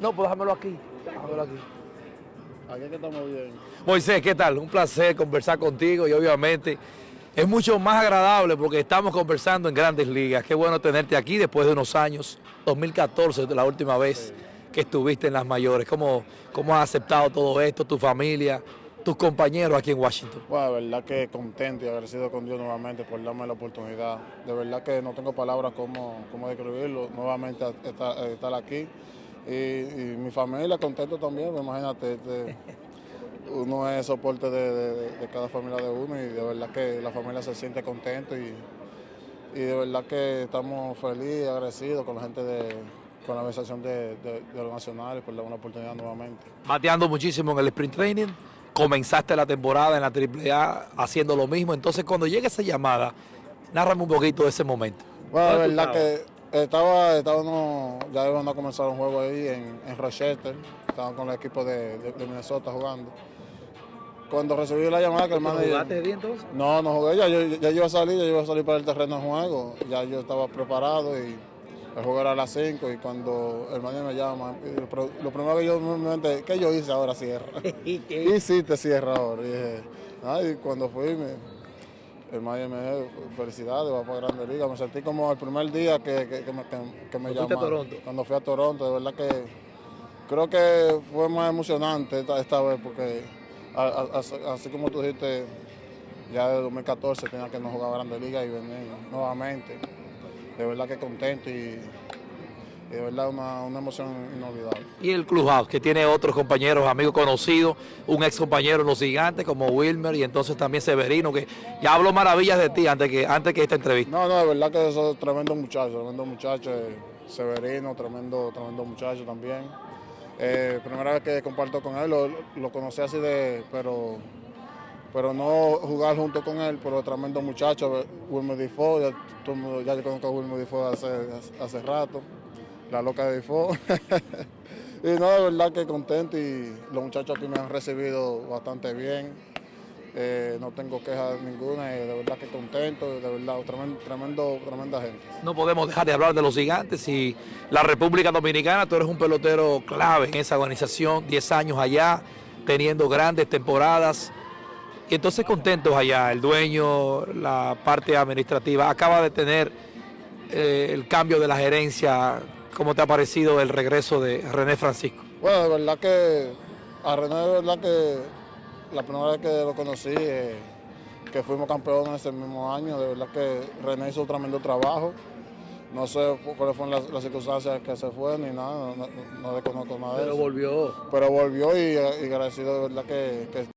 No, pues déjamelo aquí. Déjamelo aquí. Aquí es que estamos bien. Moisés, ¿qué tal? Un placer conversar contigo y obviamente es mucho más agradable porque estamos conversando en grandes ligas. Qué bueno tenerte aquí después de unos años, 2014, la última vez que estuviste en las mayores. ¿Cómo, cómo has aceptado todo esto, tu familia, tus compañeros aquí en Washington? Bueno, de verdad que contento y agradecido con Dios nuevamente por darme la oportunidad. De verdad que no tengo palabras cómo, cómo describirlo, nuevamente estar, estar aquí. Y, y, mi familia contento también, imagínate, este, uno es soporte de, de, de, cada familia de uno y de verdad que la familia se siente contento y, y de verdad que estamos felices y agradecidos con la gente de con la organización de, de, de los nacionales por dar una oportunidad nuevamente. Bateando muchísimo en el sprint training, comenzaste la temporada en la AAA haciendo lo mismo, entonces cuando llega esa llamada, nárrame un poquito de ese momento. Bueno, la verdad que estaba, estaba no, ya iban a comenzar un juego ahí en, en Rochester, estaban con el equipo de, de, de, Minnesota jugando. Cuando recibí la llamada que el manager... ¿Jugaste bien entonces? No, no jugué, ya yo, ya iba a salir, ya iba a salir para el terreno de juego, ya yo estaba preparado y el juego era a las 5 y cuando el manager me llama, lo primero que yo me mente, ¿qué yo hice ahora cierra? ¿Y qué hiciste cierra ahora? Y dije, ay, cuando fui, me, el dijo, felicidades, va para Grande Liga. Me sentí como el primer día que, que, que me, que, me llamaron. Cuando fui a Toronto, de verdad que creo que fue más emocionante esta, esta vez porque a, a, así como tú dijiste, ya de 2014 tenía que no jugar Grande Liga y venir nuevamente de verdad que contento y de verdad una, una, emoción inolvidable. Y el Clubhouse, que tiene otros compañeros, amigos conocidos, un ex compañero en los gigantes como Wilmer y entonces también Severino, que ya habló maravillas de ti antes que, antes que esta entrevista. No, no, de verdad que es tremendo muchacho, tremendo muchacho, eh, Severino, tremendo, tremendo muchacho también. Eh, primera vez que comparto con él, lo, lo conocí así de, pero pero no jugar junto con él, pero tremendo muchacho, Wilmer Difo, ya, ya yo conozco a Wilmer Difo hace, hace rato, la loca de Difo. y no, de verdad que contento y los muchachos aquí me han recibido bastante bien. Eh, no tengo quejas ninguna y de verdad que contento, de verdad, tremendo, tremenda gente. No podemos dejar de hablar de los gigantes y la República Dominicana, tú eres un pelotero clave en esa organización, 10 años allá, teniendo grandes temporadas. Y entonces contentos allá, el dueño, la parte administrativa, acaba de tener eh, el cambio de la gerencia. ¿Cómo te ha parecido el regreso de René Francisco? Bueno, de verdad que a René de verdad que la primera vez que lo conocí, eh, que fuimos campeones ese mismo año, de verdad que René hizo un tremendo trabajo. No sé cuáles fueron las, las, circunstancias que se fue ni nada, no, no, no desconozco nada de Pero eso. volvió. Pero volvió y, y agradecido de verdad que, que